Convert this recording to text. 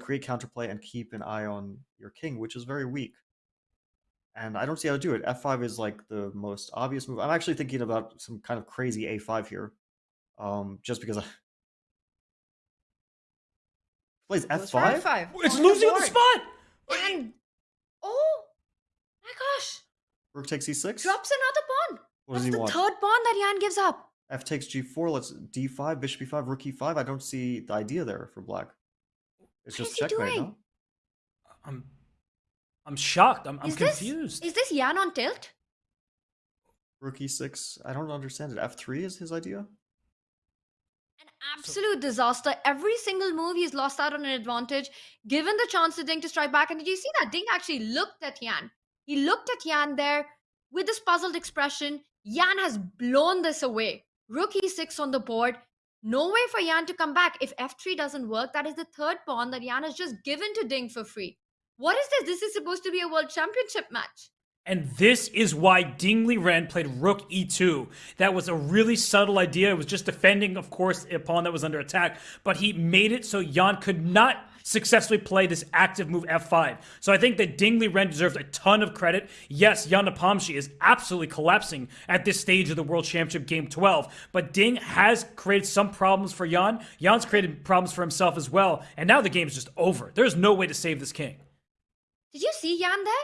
create counterplay and keep an eye on your king, which is very weak. And I don't see how to do it. f5 is like the most obvious move. I'm actually thinking about some kind of crazy a5 here. Um, just because I plays f5. F5. It's on losing the spot. And oh my gosh, Rook takes e6. drops another pawn. What That's does he the want? third pawn that Jan gives up. F takes g4. Let's d5, bishop e5, rook e5. I don't see the idea there for black. It's What just is he checkmate, doing? no? I'm, I'm shocked. I'm, I'm is this confused. is this Yan on tilt? Rook e6. I don't understand it. f3 is his idea. An absolute disaster. Every single move he's lost out on an advantage. Given the chance to Ding to strike back, and did you see that Ding actually looked at Yan? He looked at Yan there with this puzzled expression. Yan has blown this away. Rook e6 on the board. No way for Yan to come back. If f3 doesn't work, that is the third pawn that Yan has just given to Ding for free. What is this? This is supposed to be a world championship match. And this is why Ding Liren played Rook E2. That was a really subtle idea. It was just defending, of course, a pawn that was under attack, but he made it so Jan could not successfully play this active move F5. So I think that Ding Liren deserves a ton of credit. Yes, Jan Nepomsky is absolutely collapsing at this stage of the World Championship Game 12, but Ding has created some problems for Jan. Jan's created problems for himself as well, and now the game's just over. There's no way to save this king. Did you see Yan there?